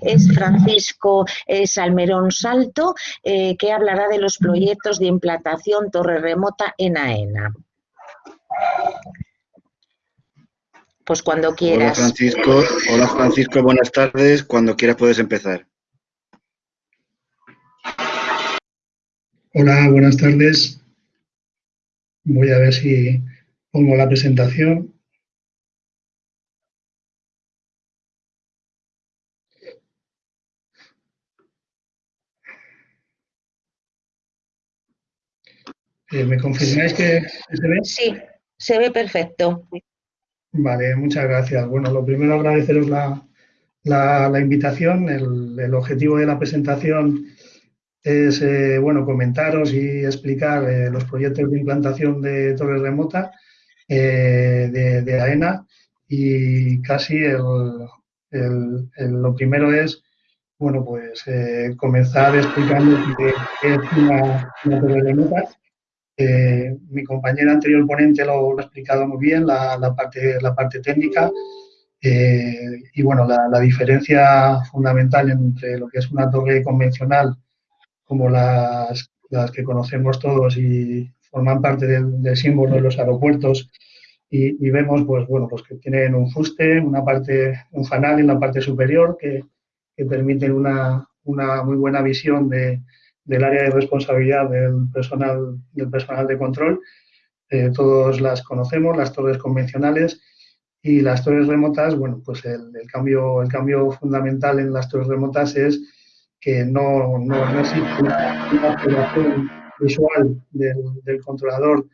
es Francisco Salmerón Salto, que hablará de los proyectos de implantación torre remota en AENA. Pues cuando quieras. Hola Francisco, hola Francisco, buenas tardes. Cuando quieras puedes empezar. Hola, buenas tardes. Voy a ver si pongo la presentación. Eh, ¿Me confirmáis que se ve? Sí, se ve perfecto. Vale, muchas gracias. Bueno, lo primero agradeceros la, la, invitación. El, objetivo de la presentación es, eh, bueno, comentaros y explicar eh, los proyectos de implantación de torres remota de, de, AENA y casi el, lo primero es, bueno, pues comenzar explicando qué es una, una torre remota eh, mi compañera anterior ponente lo, ha explicado muy bien, la, parte, la parte técnica. Eh, y bueno, la, diferencia fundamental entre lo que es una torre convencional, como las, las que conocemos todos y forman parte del, símbolo de los aeropuertos, y, vemos pues bueno pues que tienen un fuste, una parte, un fanal en la parte superior que, que permiten una, una muy buena visión de, del área de responsabilidad del personal, del personal de control. Eh, todos las conocemos, las torres convencionales y las torres remotas, bueno, pues el, cambio, el cambio fundamental en las torres remotas es que no, no, existe una, observación visual del, controlador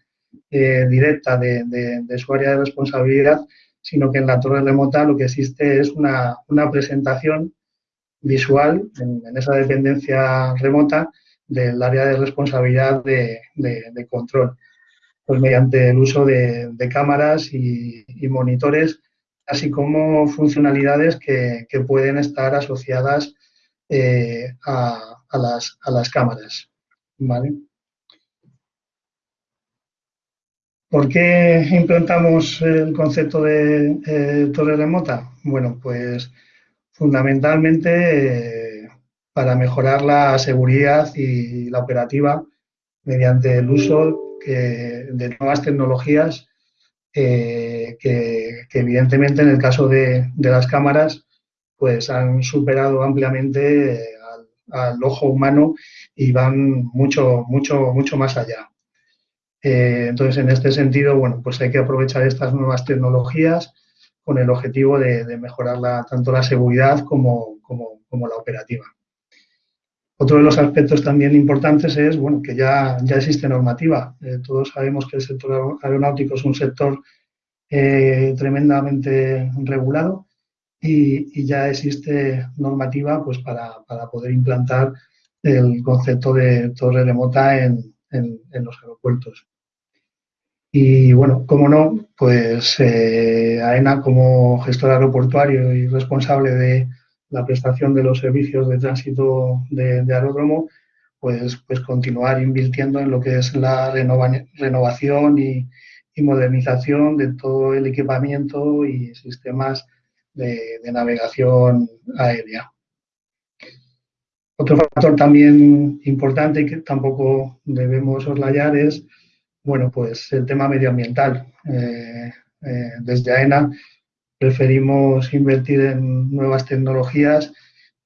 eh, directa de, de, su área de responsabilidad, sino que en la torre remota lo que existe es una, una presentación visual en, esa dependencia remota del área de responsabilidad de, control, pues mediante el uso de, cámaras y, monitores, así como funcionalidades que, pueden estar asociadas eh, a, las, cámaras. ¿vale? ¿Por qué implantamos el concepto de eh, torre remota? Bueno, pues fundamentalmente eh, para mejorar la seguridad y la operativa mediante el uso de nuevas tecnologías eh, que, evidentemente en el caso de, las cámaras pues han superado ampliamente eh, al, ojo humano y van mucho, mucho, mucho más allá. entonces, en este sentido, bueno, pues hay que aprovechar estas nuevas tecnologías con el objetivo de, mejorar tanto la seguridad como, la operativa. Otro de los aspectos también importantes es bueno, que ya, ya existe normativa. Eh, todos sabemos que el sector aeronáutico es un sector eh, tremendamente regulado y, ya existe normativa pues, para, poder implantar el concepto de torre remota en los aeropuertos. Y bueno, como no, pues eh, AENA como gestor aeroportuario y responsable de la prestación de los servicios de tránsito de, aeródromo, pues, pues continuar invirtiendo en lo que es la renovación y, modernización de todo el equipamiento y sistemas de, navegación aérea. Otro factor también importante que tampoco debemos soslayar es bueno, pues el tema medioambiental. Eh, eh, desde AENA preferimos invertir en nuevas tecnologías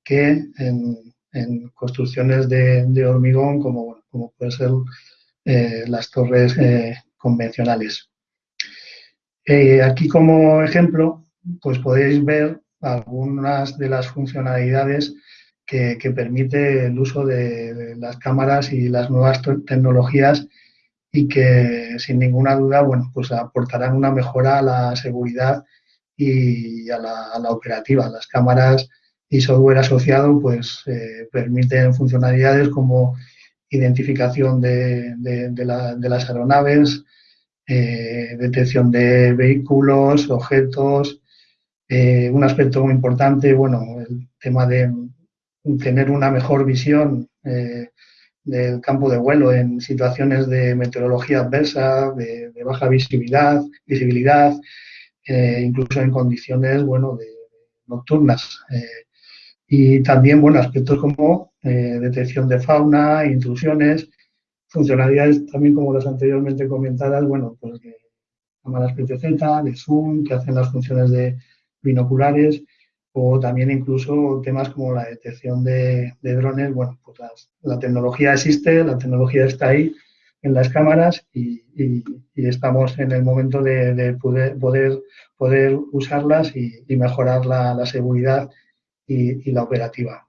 que en, construcciones de, hormigón como, como pueden ser eh, las torres convencionales. aquí como ejemplo, pues podéis ver algunas de las funcionalidades que, permite el uso de las cámaras y las nuevas tecnologías y que sin ninguna duda, bueno, pues aportarán una mejora a la seguridad y a la, operativa. Las cámaras y software asociado pues eh, permiten funcionalidades como identificación de, las aeronaves, eh, detección de vehículos, objetos. Eh, un aspecto muy importante, bueno, el tema de tener una mejor visión del campo de vuelo en situaciones de meteorología adversa, de, baja visibilidad, visibilidad eh, incluso en condiciones bueno, de, nocturnas. Eh, Y también, bueno, aspectos como eh, detección de fauna, intrusiones, funcionalidades también como las anteriormente comentadas, bueno, pues de cámaras PTZ, de zoom, que hacen las funciones de binoculares, o también incluso temas como la detección de, drones. Bueno, pues la tecnología existe, la tecnología está ahí en las cámaras y, estamos en el momento de, poder, poder, usarlas y, mejorar la, seguridad y, la operativa.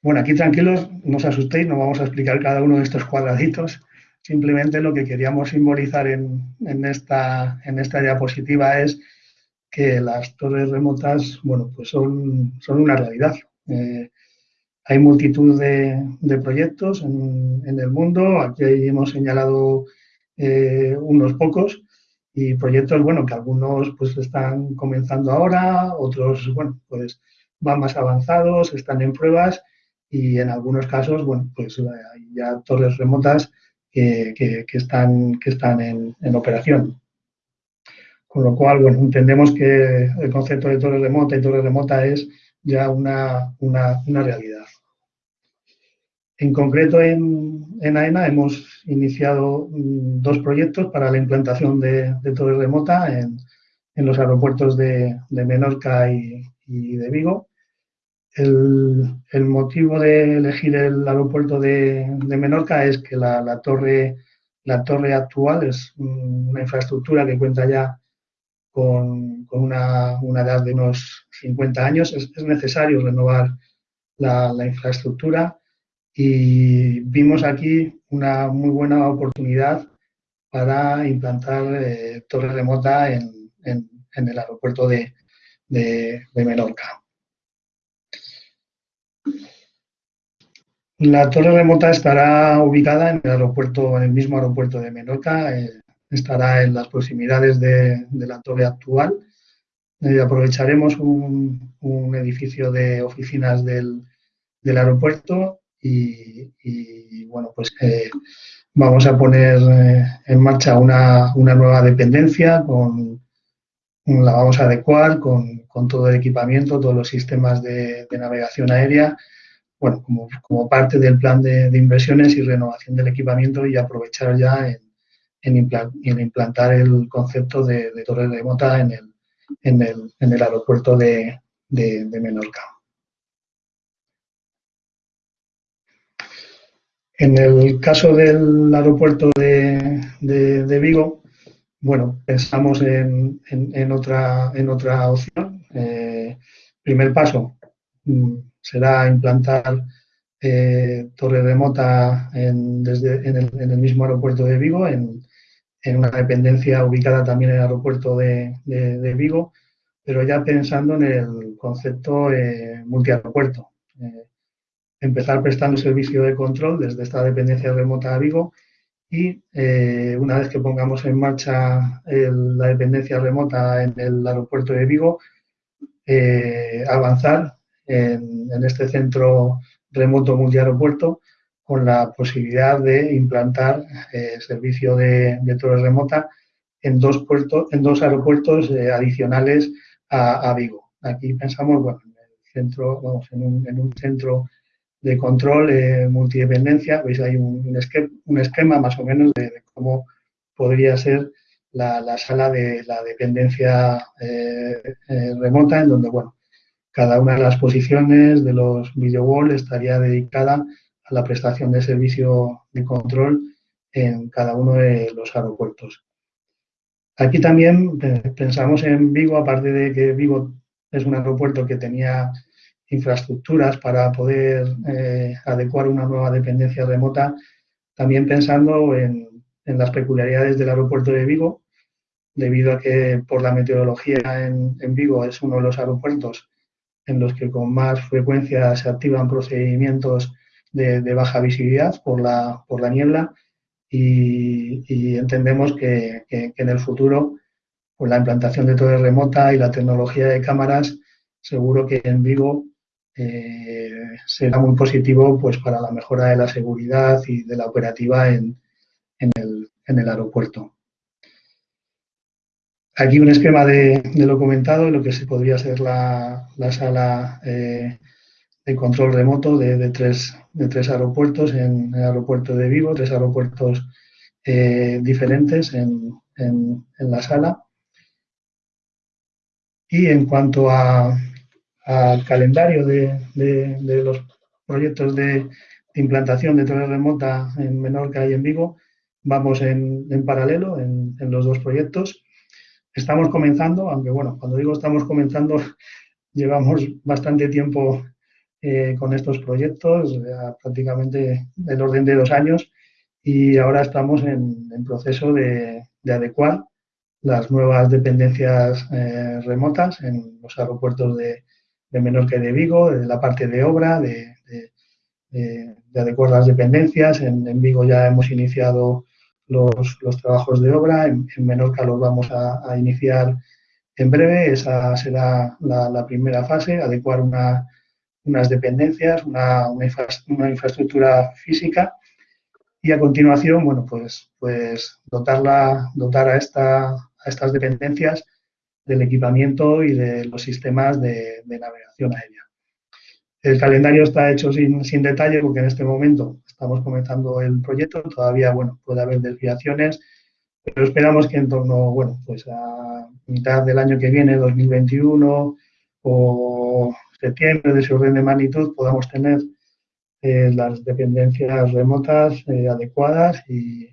Bueno, aquí tranquilos, no os asustéis, no vamos a explicar cada uno de estos cuadraditos. Simplemente lo que queríamos simbolizar en, esta, diapositiva es que las torres remotas, bueno, pues son, son una realidad. Eh, hay multitud de, proyectos en, el mundo, aquí hemos señalado eh, unos pocos y proyectos, bueno, que algunos pues están comenzando ahora, otros, bueno, pues van más avanzados, están en pruebas y en algunos casos, bueno, pues hay ya torres remotas que, están, que están en, operación. Con lo cual, bueno, entendemos que el concepto de torre remota y torre remota es ya una, realidad. En concreto, en, en, AENA hemos iniciado mm, dos proyectos para la implantación de, torre remota en, los aeropuertos de, Menorca y, de Vigo. El, motivo de elegir el aeropuerto de, Menorca es que la, torre, la torre actual es una infraestructura que cuenta ya con, una, edad de unos 50 años. Es, necesario renovar la, infraestructura y vimos aquí una muy buena oportunidad para implantar eh, torre remota en, el aeropuerto de Menorca. La torre remota estará ubicada en el aeropuerto, en el mismo aeropuerto de Menorca, eh, estará en las proximidades de, la torre actual. Eh, aprovecharemos un, edificio de oficinas del, aeropuerto y, bueno, pues eh, vamos a poner en marcha una, nueva dependencia con la vamos a adecuar con, todo el equipamiento, todos los sistemas de navegación aérea bueno, como, parte del plan de, inversiones y renovación del equipamiento y aprovechar ya en, implantar el concepto de, torre remota en el, en el, aeropuerto de, Menorca. En el caso del aeropuerto de, Vigo, bueno, pensamos en, otra, en opción. Eh, primer paso, mm, será implantar eh, torre remota en, desde, en, el, mismo aeropuerto de Vigo, en, una dependencia ubicada también en el aeropuerto de, Vigo, pero ya pensando en el concepto eh, multiaeropuerto. Eh, empezar prestando servicio de control desde esta dependencia remota a Vigo y eh, una vez que pongamos en marcha la dependencia remota en el aeropuerto de Vigo, avanzar en, este centro remoto multiaeropuerto con la posibilidad de implantar eh, servicio de, torre remota en dos, puertos, en dos aeropuertos eh, adicionales a, Vigo. Aquí pensamos bueno, en, en, un, centro de control eh, multidependencia. Veis hay un, esquema, más o menos de, cómo podría ser la, la, sala de la dependencia remota, en donde bueno, cada una de las posiciones de los video wall estaría dedicada a la prestación de servicio de control en cada uno de los aeropuertos. Aquí también eh, pensamos en Vigo, aparte de que Vigo es un aeropuerto que tenía infraestructuras para poder eh, adecuar una nueva dependencia remota, también pensando en, las peculiaridades del aeropuerto de Vigo, debido a que por la meteorología en Vigo es uno de los aeropuertos en los que con más frecuencia se activan procedimientos de, baja visibilidad por la, niebla y, entendemos que, en el futuro con la implantación de torre remota y la tecnología de cámaras seguro que en Vigo eh, será muy positivo pues para la mejora de la seguridad y de la operativa en, el, aeropuerto. Aquí un esquema de, lo comentado, lo que se podría ser la, sala eh, de control remoto de, tres, de tres aeropuertos en el aeropuerto de Vigo, tres aeropuertos eh, diferentes en, la sala. Y en cuanto al calendario de, los proyectos de, implantación de torre remota en Menorca y en Vigo, vamos en, paralelo en, los dos proyectos. Estamos comenzando, aunque bueno, cuando digo estamos comenzando, llevamos bastante tiempo eh, con estos proyectos, prácticamente del orden de dos años, y ahora estamos en, proceso de, adecuar las nuevas dependencias eh, remotas en los aeropuertos de, de, Menorca y de Vigo, de la parte de obra, de, adecuar las dependencias. En, Vigo ya hemos iniciado los, trabajos de obra, en, Menorca los vamos a, iniciar en breve. Esa será la, primera fase, adecuar unas dependencias, una, infraestructura física y a continuación, bueno, pues, pues dotarla, dotar a estas dependencias del equipamiento y de los sistemas de, navegación aérea. El calendario está hecho sin, sin, detalle porque en este momento estamos comenzando el proyecto, todavía, bueno, puede haber desviaciones, pero esperamos que en torno, bueno, pues a mitad del año que viene, 2021 o septiembre de ese orden de magnitud, podamos tener eh, las dependencias remotas eh, adecuadas y,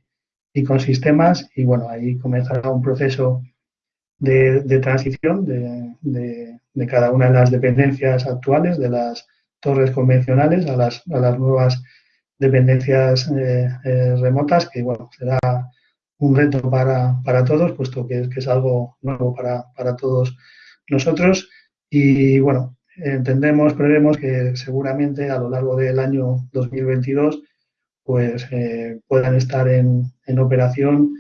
con sistemas y bueno, ahí comenzará un proceso de, transición de, cada una de las dependencias actuales, de las torres convencionales a las, nuevas dependencias eh, remotas, que bueno, será un reto para, todos, puesto que, que, es algo nuevo para, para todos nosotros. Y bueno, entendemos, prevemos que seguramente a lo largo del año 2022 pues eh, puedan estar en, operación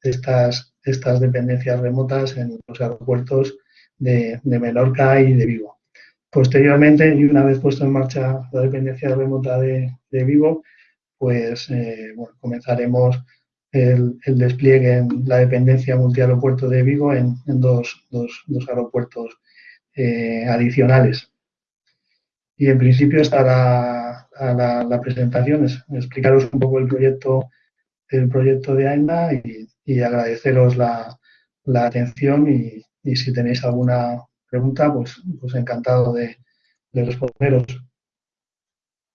estas, estas dependencias remotas en los aeropuertos de, Menorca y de Vigo. Posteriormente, y una vez puesto en marcha la dependencia remota de, Vigo, pues eh, comenzaremos el, despliegue en la dependencia multiaeropuerto de Vigo en, dos, dos, dos aeropuertos eh, adicionales. Y en principio estará la, la, presentación, es explicaros un poco el proyecto, el proyecto de AENDA y, agradeceros la, atención y, si tenéis alguna pregunta, pues, pues encantado de, responderos.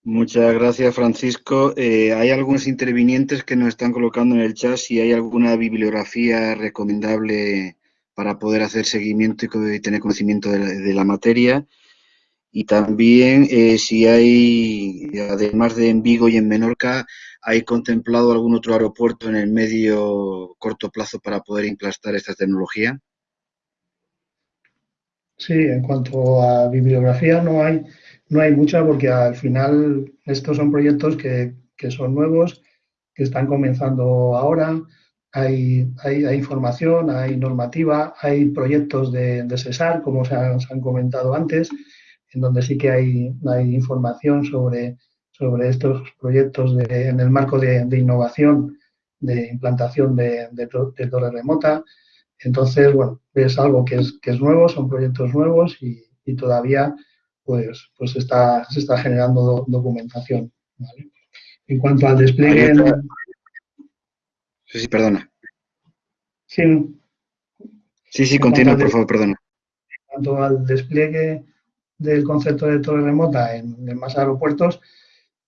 Muchas gracias, Francisco. Eh, hay algunos intervinientes que nos están colocando en el chat si hay alguna bibliografía recomendable para poder hacer seguimiento y tener conocimiento de la, materia. Y también eh, si hay, además de en Vigo y en Menorca, ¿hay contemplado algún otro aeropuerto en el medio corto plazo para poder implantar esta tecnología? Sí, en cuanto a bibliografía no hay, no hay mucha porque al final estos son proyectos que, que son nuevos, que están comenzando ahora hay, hay, información, hay normativa, hay proyectos de, de CESAR, como se han, comentado antes, en donde sí que hay, hay información sobre, sobre estos proyectos en el marco de, innovación, de implantación de, torre remota. Entonces, bueno, es algo que es, que es nuevo, son proyectos nuevos y, todavía pues, pues está, se está generando documentación. En cuanto al despliegue... Sí, sí, perdona. Sí, sí, sí continúa, por favor, perdona. En cuanto al despliegue del concepto de torre remota en, más aeropuertos,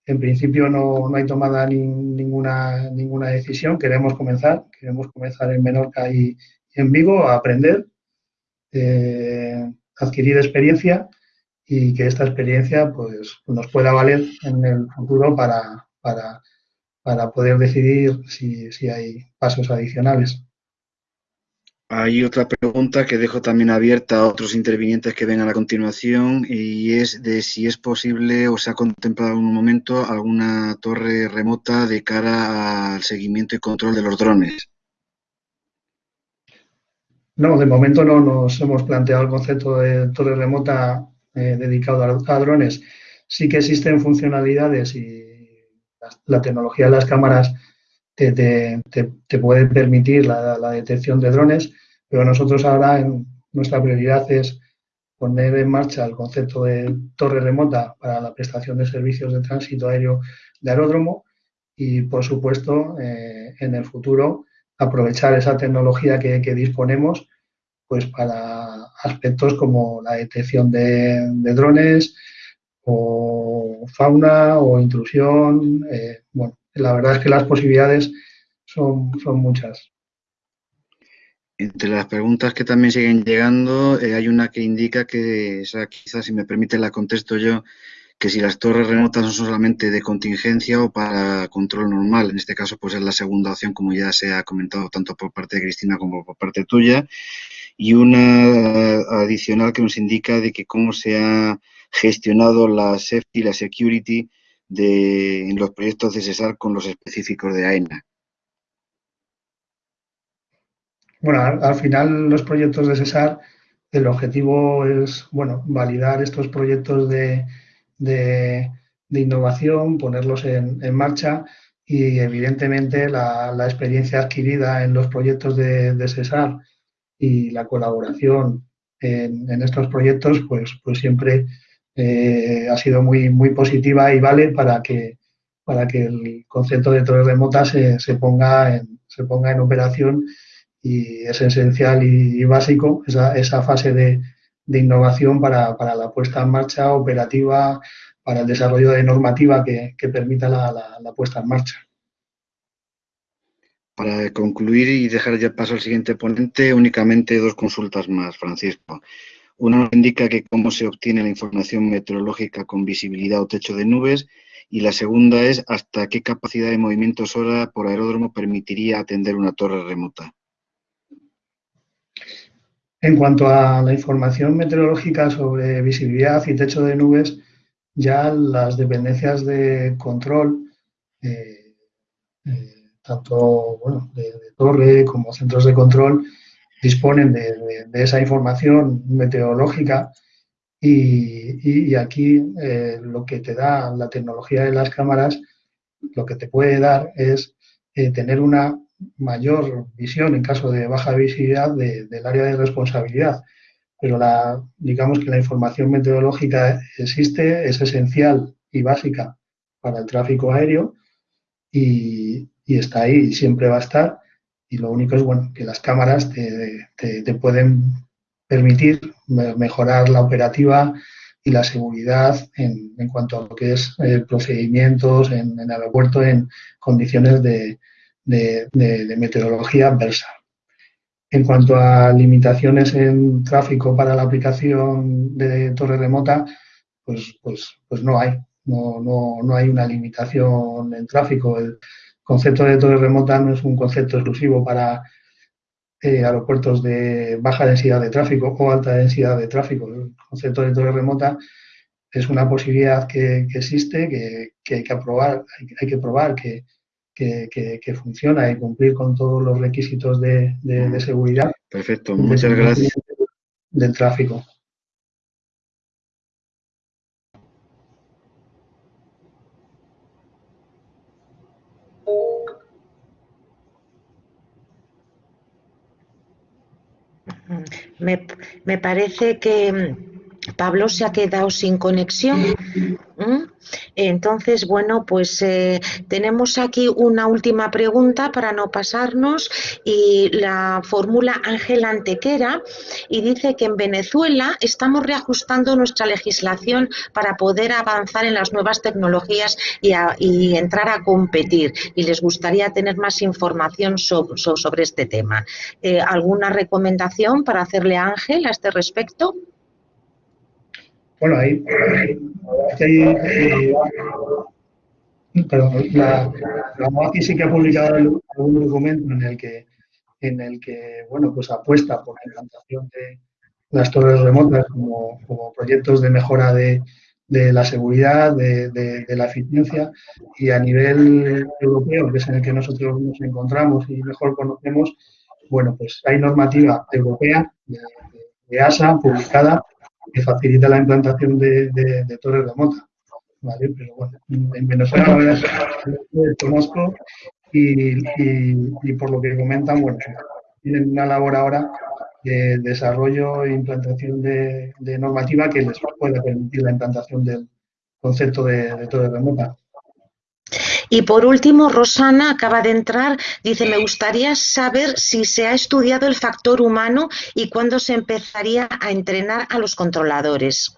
en principio no, hay tomada ninguna, ninguna decisión. Queremos comenzar, queremos comenzar en Menorca y, en Vigo a aprender, eh, adquirir experiencia y que esta experiencia pues, nos pueda valer en el futuro para, para para poder decidir si, hay pasos adicionales. Hay otra pregunta que dejo también abierta a otros intervinientes que vengan a continuación y es de si es posible o se ha contemplado en un momento alguna torre remota de cara al seguimiento y control de los drones. No, de momento no nos hemos planteado el concepto de torre remota eh, dedicado a, a drones. Sí que existen funcionalidades y la tecnología de las cámaras te, puede permitir la, detección de drones, Pero nosotros ahora nuestra prioridad es poner en marcha el concepto de torre remota para la prestación de servicios de tránsito aéreo de aeródromo y, por supuesto, eh, en el futuro aprovechar esa tecnología que, disponemos pues para aspectos como la detección de, drones o fauna o intrusión. Eh, bueno, la verdad es que las posibilidades son muchas. Entre las preguntas que también siguen llegando, eh, hay una que indica que, esa quizás si me permite la contesto yo, que si las torres remotas son solamente de contingencia o para control normal. En este caso, pues es la segunda opción, como ya se ha comentado tanto por parte de Cristina como por parte tuya. Y una adicional que nos indica de que cómo se ha gestionado la safety y la security de, en los proyectos de CESAR con los específicos de AENA. Bueno, al, final los proyectos de CESAR, el objetivo es, bueno, validar estos proyectos de, innovación, ponerlos en, marcha y evidentemente la, experiencia adquirida en los proyectos de, CESAR y la colaboración en, estos proyectos, pues, pues siempre eh, ha sido muy, muy positiva y vale para que, para que el concepto de torres remotas se, se, ponga en, se ponga en operación y es esencial y, básico esa, fase de, innovación para, la puesta en marcha operativa, para el desarrollo de normativa que, permita la, la, puesta en marcha. Para concluir y dejar ya paso al siguiente ponente, únicamente dos consultas más, Francisco. Una nos indica que cómo se obtiene la información meteorológica con visibilidad o techo de nubes y la segunda es hasta qué capacidad de movimientos hora por aeródromo permitiría atender una torre remota. En cuanto a la información meteorológica sobre visibilidad y techo de nubes, ya las dependencias de control, eh, eh, tanto de, torre como centros de control, disponen de, esa información meteorológica. Y, aquí eh, lo que te da la tecnología de las cámaras, lo que te puede dar es tener una mayor visión en caso de baja visibilidad del área de responsabilidad. Pero la, digamos que la información meteorológica existe, es esencial y básica para el tráfico aéreo y, está ahí y siempre va a estar. Y lo único es bueno que las cámaras te, te, pueden permitir mejorar la operativa y la seguridad en, en cuanto a lo que es eh, procedimientos en, en aeropuerto en condiciones de, de, meteorología adversa. En cuanto a limitaciones en tráfico para la aplicación de torre remota, pues, pues, pues no hay. No, no, no, hay una limitación en tráfico. El concepto de torre remota no es un concepto exclusivo para eh, aeropuertos de baja densidad de tráfico o alta densidad de tráfico. El concepto de torre remota es una posibilidad que, existe, que, hay que aprobar, hay que probar que, que, funciona y cumplir con todos los requisitos de, seguridad. Perfecto, muchas gracias. Del tráfico. Me, me parece que Pablo se ha quedado sin conexión. Entonces, bueno, pues eh, tenemos aquí una última pregunta para no pasarnos y la formula Ángel Antequera y dice que en Venezuela estamos reajustando nuestra legislación para poder avanzar en las nuevas tecnologías y, entrar a competir y les gustaría tener más información sobre, este tema. Eh, ¿Alguna recomendación para hacerle a Ángel a este respecto? Bueno, ahí, la, la sí que ha publicado algún documento en el que en el que bueno pues apuesta por la implantación de las torres remotas como, proyectos de mejora de, la seguridad, de, la eficiencia. Y a nivel europeo, que es en el que nosotros nos encontramos y mejor conocemos, bueno, pues hay normativa europea de ASA publicada que facilita la implantación de, de, torres bueno, en Venezuela conozco y, por lo que comentan, bueno, tienen una labor ahora de desarrollo e implantación de, normativa que les pueda permitir la implantación del concepto de, de torre remota. Y por último, Rosana acaba de entrar, dice, me gustaría saber si se ha estudiado el factor humano y cuándo se empezaría a entrenar a los controladores.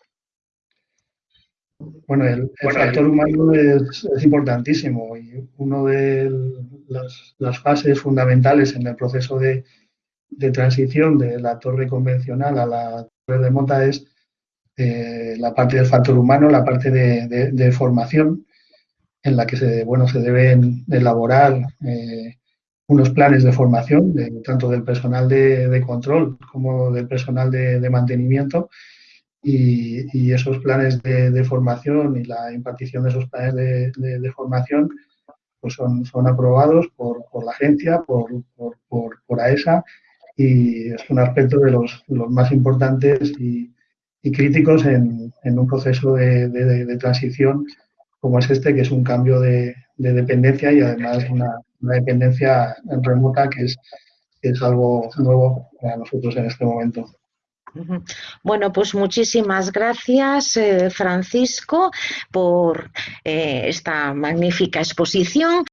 Bueno, el, factor humano es, importantísimo y una de las, fases fundamentales en el proceso de, transición de la torre convencional a la torre remota es eh, la parte del factor humano, la parte de formación en la que se, bueno, se deben elaborar eh, unos planes de formación, tanto del personal de, control como del personal de, mantenimiento, y, esos planes de, formación y la impartición de esos planes de, formación pues son, son aprobados por, la agencia, por, por, AESA, y es un aspecto de los, los más importantes y, críticos en, en, un proceso de, transición como es este, que es un cambio de, dependencia y además una, dependencia remota que es, es algo nuevo para nosotros en este momento. Bueno, pues muchísimas gracias, eh, Francisco, por eh, esta magnífica exposición.